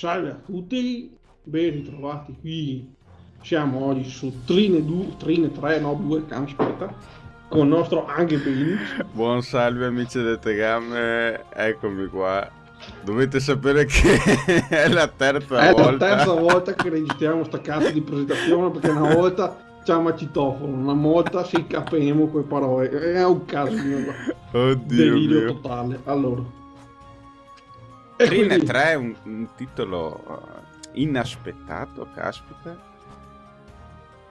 Salve a tutti, ben ritrovati qui. Siamo oggi su Trine 2, Trine 3, no 2, aspetta, con il nostro Anche Benix. Buon salve amici del Tegame, eccomi qua. Dovete sapere che è la terza è volta. È la terza volta che registriamo sta cazzo di presentazione perché una volta c'è ma citofono, una volta si capiamo quelle parole. È un caso mio. Oddio Delirio mio. totale. Allora. Trine quindi... 3 è un, un titolo uh, inaspettato, caspita.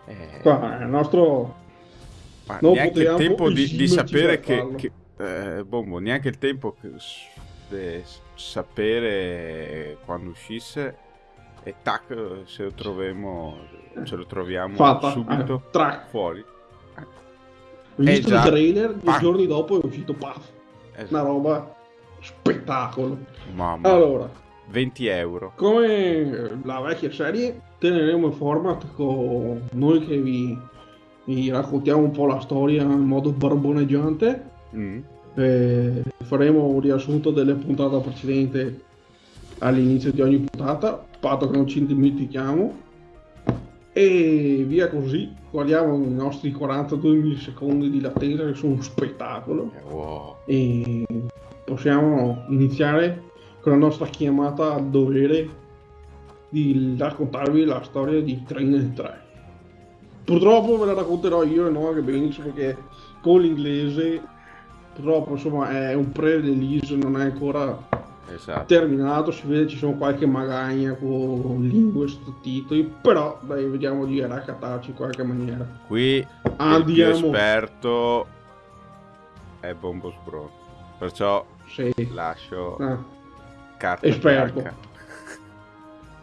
Eh... Qua è il nostro... Ma non neanche il tempo di, di sapere che... che eh, bombo, neanche il tempo che, di sapere quando uscisse e tac se lo troviamo ce lo troviamo Fatta. subito eh, fuori ho visto il trailer due giorni dopo è uscito paf esatto. una roba spettacolo Mamma. allora 20 euro come la vecchia serie teneremo il format con noi che vi, vi raccontiamo un po' la storia in modo barboneggiante mm. eh, faremo un riassunto delle puntate precedenti all'inizio di ogni puntata patto che non ci dimentichiamo e via così guardiamo i nostri 42 millisecondi di latenza che sono un spettacolo wow. e possiamo iniziare con la nostra chiamata al dovere di raccontarvi la storia di Train 3 purtroppo ve la racconterò io e non anche benissimo perché con l'inglese purtroppo insomma è un pre-release non è ancora esatto. terminato si vede ci sono qualche magagna con lingue sottotitoli però dai vediamo di raccatarci in qualche maniera qui Andiamo. il più esperto è Bombo Bro perciò sì. lascio ah. carta esperto.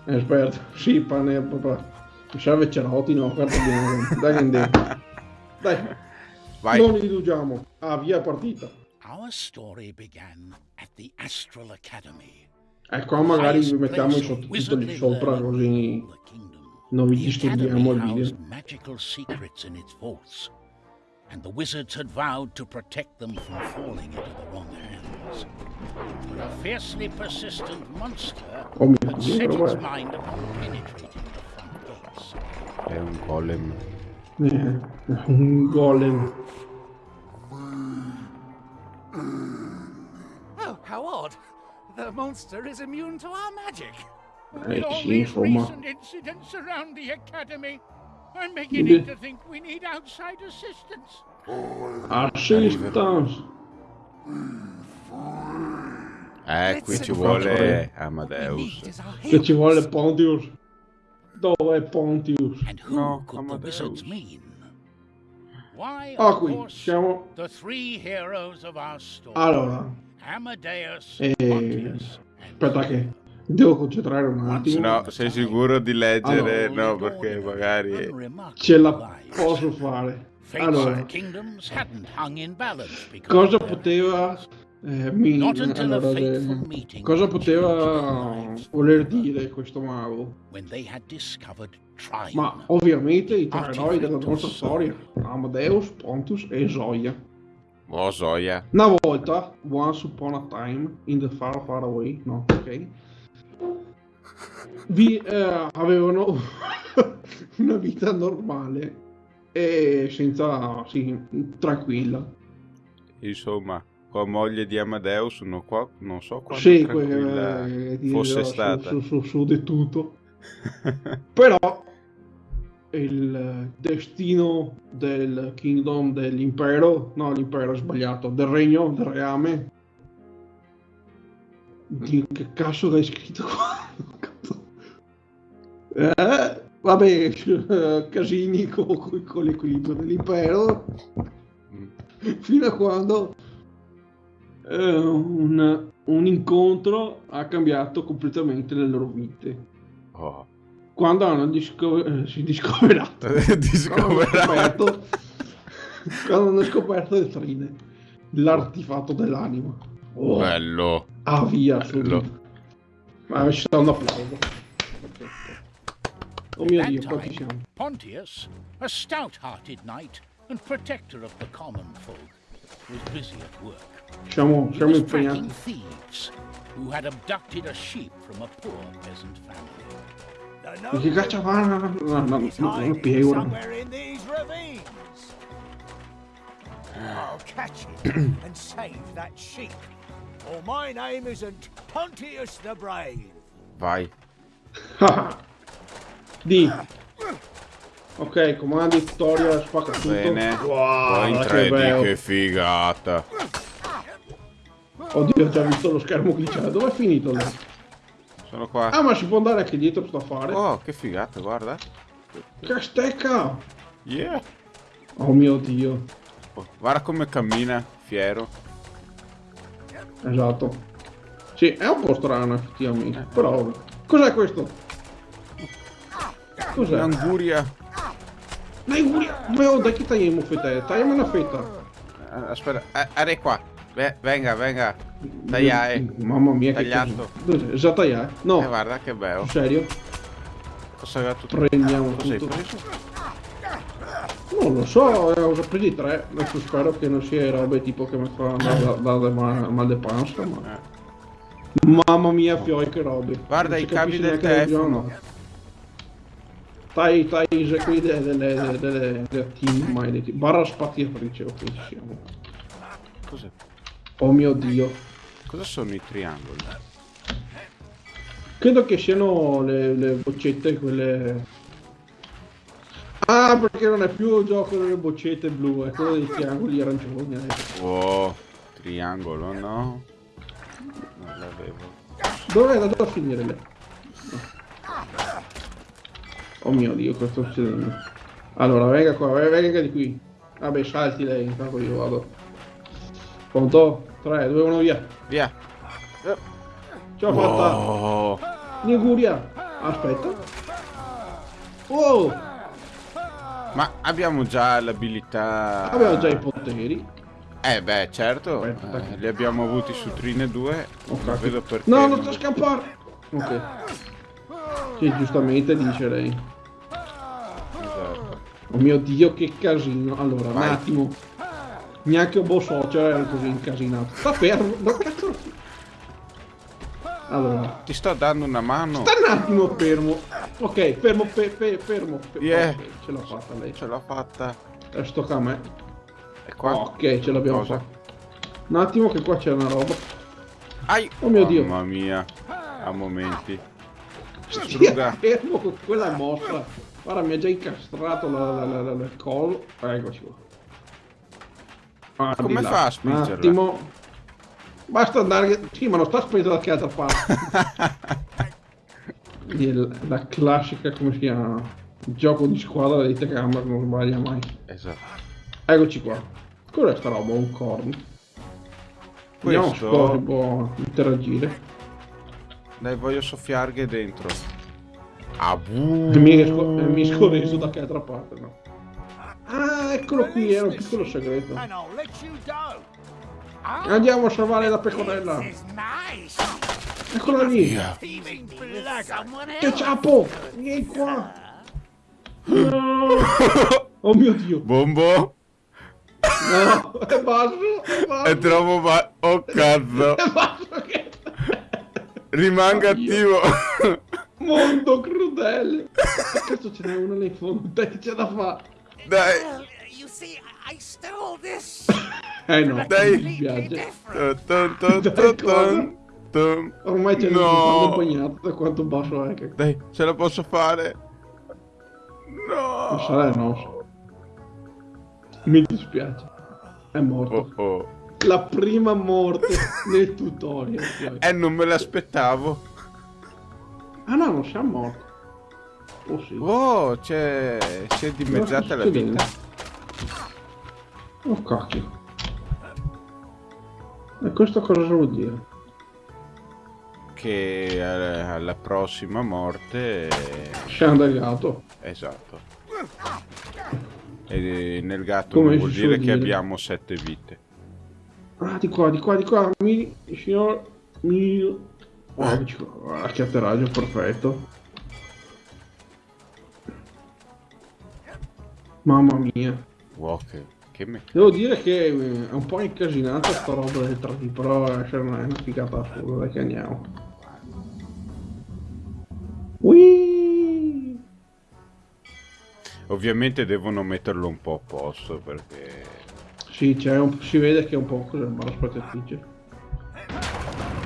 esperto. Sì pane proprio mi serve Cerotti no carta bianca. Dai andiamo dai. Vai. non illugiamo ah via partita. Our story began at the Astral Academy. Ecco, magari vi mettiamo i sottotitoli sopra così non vi disturbiamo il video. And the wizards had vowed to protect them from falling into the wrong hands. But a fiercely persistent monster oh, had set its mind upon penetrating the front gates. È un golem. Un golem. Oh, how odd. The monster is immune to our magic. Eh, all sì, these recent incidents around the academy, I'm beginning to think we need outside assistance. Assistance. Eh, qui ci vuole Amadeus. Che ci vuole Pontius. Dove è Pontius? No, Amadeus. Ah, qui siamo. Allora, Amadeus, Eh, aspetta che devo concentrare un attimo. No, sei sicuro di leggere? Allora. No, perché magari... Ce la posso fare. Allora, and kingdoms hadn't hung in balance because cosa poteva... Eh, mi, a allora, eh, cosa poteva voler dire questo mago? Ma ovviamente i tre eroi della nostra storia, Amadeus, Pontus e Zoya. Oh, Zoya. Una volta, once upon a time, in the far far away, no, ok, vi eh, avevano una vita normale e senza, sì, tranquilla. Insomma, con moglie di Amadeus non, qua, non so quanto Sì, tranquilla eh, fosse stata. Su, su, su di tutto. Però il destino del kingdom dell'impero, no l'impero è sbagliato, del regno, del reame. Dio, che cazzo hai scritto qua? Eh, vabbè, eh, casini con, con- l'equilibrio dell'impero fino a quando eh, un, un incontro ha cambiato completamente le loro vite. Oh. Quando hanno disco- eh, si discoverato, quando hanno Discoverato. quando hanno scoperto le trine, l'artefatto dell'anima. Oh, Bello. Ah, via, bello. subito. Ma ci sta un applauso. Perfetto. Oh mio Dio, qua ci time, siamo. Pontius, a stout-hearted knight and protector of the common folk, was busy at work. Siamo, He siamo was tracking impegnati. thieves who had abducted a sheep from a poor peasant family. Di che caccia va? No, no, no, no, He's non lo hiding spiego. somewhere in these ravines. I'll catch him and save that sheep. Or my name isn't Pontius the Brave. Vai. Di. Ok, comandi, tutorial, spacca tutto. Bene. Wow, in che 3D, bello. che figata. Oddio, ho già visto lo schermo glitchare. Dove è finito lì? Sono qua. Ah, ma si può andare anche dietro sto affare? Oh, che figata, guarda. Che stecca! Yeah. Oh mio dio. Oh, guarda come cammina, fiero. Esatto. Sì, è un po' strano effettivamente. Però. Cos'è questo? Cos'è? Un'anguria. Dai, Uri, dove dai che tagliamo fette? Tagliamo una fetta. Eh, Aspetta, eh, arre qua. Ve- venga, venga. Tagliare. Mamma mia, che Tagliato. casino. Dov'è? Già tagliare? No, Eh, guarda che bello. serio? Cosa tutto? Prendiamo tutto. preso? Non lo so, eh, ho già presi tre. Adesso spero che non sia robe tipo che mi fanno da, da, mal, de pancia, ma... Mamma mia, fioi che robe. Guarda i cavi del telefono. Tai, tai, qui delle, delle, delle, delle, team maledetti. Barra spaziatrice, ok, ci siamo. Cos'è? Oh mio dio. Cosa sono i triangoli? Credo che siano le, le boccette quelle... Ah, perché non è più gioco delle boccette blu, è quello dei triangoli arancioni adesso. Oh, triangolo, no? Non l'avevo. Dove è andato a finire lei? Oh mio dio, cosa sta succedendo? Allora, venga qua, venga, di qui. Vabbè, salti lei, intanto io vado. Pronto? 3, 2, 1, via. Via. Ce l'ho fatta. Oh, Liguria. Aspetta. Oh, ma abbiamo già l'abilità. abbiamo già i poteri. Eh beh, certo. Aspetta. eh, li abbiamo avuti su Trine 2. Oh, Non cacchio. vedo perché. No, non sto scappare. Ok. Sì, giustamente dice lei. Esatto. Oh mio dio, che casino. Allora, un Vai. attimo. Neanche un buon socio era così incasinato. Sta fermo. Ma cazzo. Allora. Ti sto dando una mano. Sta un attimo fermo. Ok, fermo, fe- fe- fermo. fe- Yeah. ok, ce l'ha fatta lei. Ce l'ho fatta. Adesso tocca a me. E qua. Ok, ce l'abbiamo fatta. Un attimo che qua c'è una roba. Ai. Oh mio Dio. Mamma mia. A momenti. Struga. fermo con quella mossa. Guarda, mi ha già incastrato il collo. Eccoci qua. Ah, Come fa a spingerla? Un attimo. Basta andare... Sì, ma non sta spingendo da che altra parte. Il- la classica, come si chiama? Gioco di squadra di Tegamba che non sbaglia mai. Esatto. Eccoci qua. Cos'è sta roba? Un corno. Vediamo se può, interagire. Dai, voglio soffiarghe dentro. Ah, mi, esco, mi scorreso da che altra parte, no? Ah, eccolo qui, era un piccolo segreto. Andiamo a salvare la pecorella. Eccola lì. Che ciapo! Vieni qua. No. Oh mio dio. Bombo. No, è basso. È È basso. troppo ma... Oh cazzo. È basso che... Rimanga attivo. Mondo crudele. Cazzo ce n'è uno lì in fondo? Dai, che c'è da fare? Dai. You see, I stole this. Eh no, Dai. mi spiace. Tun, tun, tun. Ormai c'è No. impegnato da quanto basso è che... Dai, ce la posso fare. Non No. sarà il nostro. Mi dispiace. È morto. Oh oh. La prima morte nel tutorial. poi. Eh, non me l'aspettavo. Ah no, non siamo morti. Oh sì. Oh, c'è... Si è dimezzata la vita. Oh cacchio. E questo cosa vuol dire? Che eh, alla prossima morte... Siamo del gatto. Esatto. E nel gatto Come non vuol dire suol che dire? abbiamo sette vite. Ah, di qua, di qua, di qua. Mi, signor, mi... Oh, qua. Guarda che atterraggio perfetto. Mamma mia. Wow, che, Che meccanica. Devo dire che eh, è un po' incasinata sta roba del 3D, però è una figata assurda, dai che andiamo. Ovviamente devono metterlo un po' a posto perché... Sì, un... si vede che è un po' così, ma aspetta il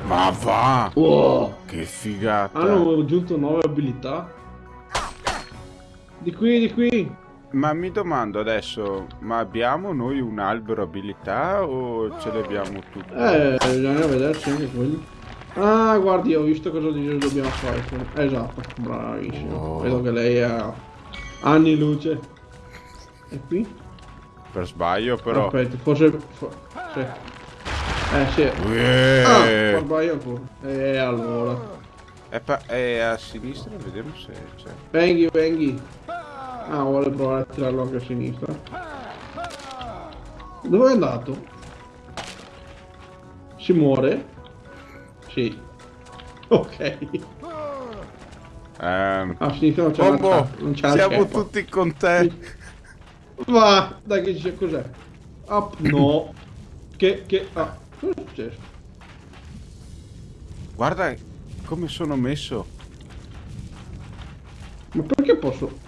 Ma va! Wow. Che figata! Hanno aggiunto nuove abilità. Di qui, di qui! Ma mi domando adesso, ma abbiamo noi un albero abilità o ce le abbiamo tutte? Eh, bisogna vederci anche quelli. Ah, guardi, ho visto cosa dobbiamo fare. Esatto, bravissimo. Oh. Vedo che lei ha anni luce. E qui? Per sbaglio però. Aspetta, forse... For... Sì. Eh sì. Yeah. Ah, sbaglio ancora. E allora. È, è a sinistra, vediamo se c'è. Venghi, venghi. Ah, vuole provare a tirarlo anche a sinistra. Dove è andato? Si muore? Sì. Ok. Um, a sinistra non c'è Bombo, non c'è siamo tutti con te. Va, dai che c'è cos'è? Up, no. che, che, ah, cosa è successo? Guarda come sono messo. Ma perché posso...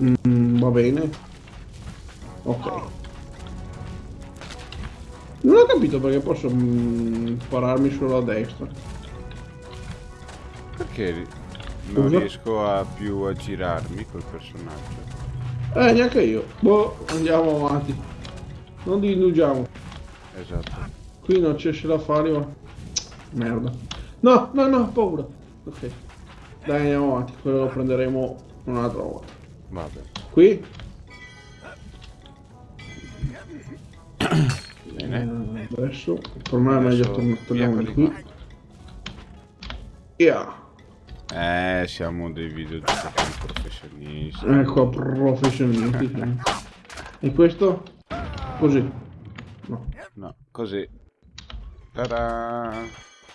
Mm, va bene. Ok. Non ho capito perché posso mm, spararmi solo a destra. Perché non Uso? riesco a più a girarmi col personaggio? Eh, neanche io. Boh, andiamo avanti. Non dilungiamo. Esatto. Qui non c'è da fare, ma... Merda. No, no, no, paura. Ok. Dai, andiamo avanti. Quello lo prenderemo un'altra volta. Vabbè. Qui? Bene. Eh, adesso me è meglio tornare di qui. Yeah. Eh, siamo dei videogiocatori professionisti. Ecco, professionisti. e questo? Così. No. No, così. Ta-da!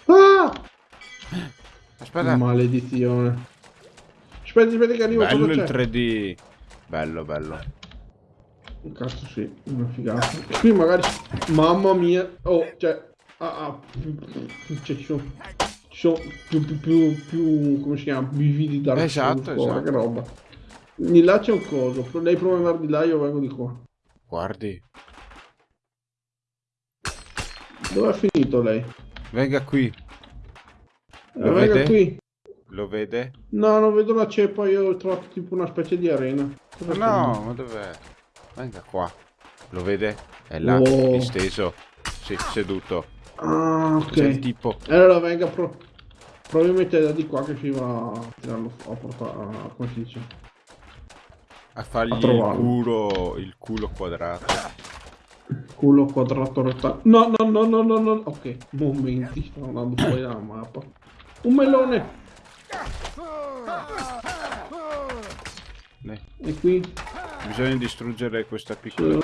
Ah! Aspetta. Maledizione. Aspetta, aspetta che arrivo. Bello il 3D. Bello, bello. Cazzo sì, una figata. Qui magari... Mamma mia. Oh, cioè... Ah, ah. Cioè, ci sono... Ci sono più, più, più, più... Come si chiama? Bividi da Esatto, esatto. Che roba. Di là c'è un coso. Lei prova ad andare di là, io vengo di qua. Guardi. Dove è finito lei? Venga qui. Lo eh, venga vede? qui. Lo vede? No, non vedo la ceppa, io ho trovato tipo una specie di arena. Dove no, ma dov'è? Venga qua. Lo vede? È là, oh. disteso. Sì, seduto. Ah, ok. C'è il tipo. Allora venga, pro... probabilmente da di qua che si va a tirarlo a portare, come si dice? A fargli a il culo, il culo quadrato. Culo quadrato rettangolare. No, no, no, no, no, no. Ok, momenti, sto andando fuori dalla mappa. Un melone! E qui? Bisogna distruggere questa piccola...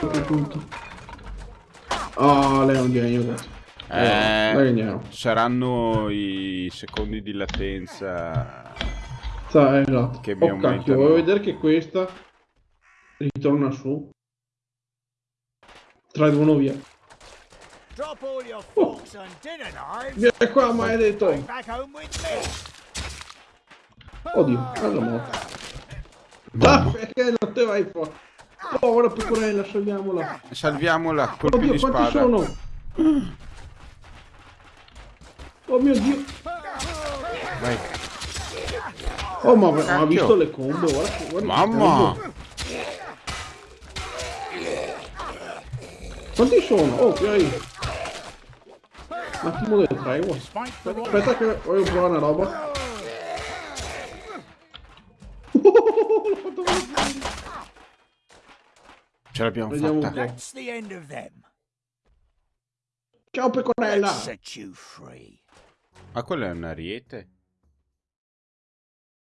Oh, lei è un genio eh, saranno i secondi di latenza Sa, esatto. che mi oh, aumentano. Cacchio, vuoi vedere che questa ritorna su? 3, 2, 1, via. Oh. Vieni qua, maledetto. Oddio, cosa morto. Ah, perché non te vai fuori? Povera pecorella, salviamola. Salviamola, colpi Oddio, di quanti sono? Oh mio dio. Vai. Oh ma ha visto le combo, guarda, guarda Mamma! Quanti sono? Oh, hai... Un attimo del tregua. Aspetta che voglio provare una roba. Ce l'abbiamo Vediamo fatta. That's Ciao pecorella. Ma quello è un ariete?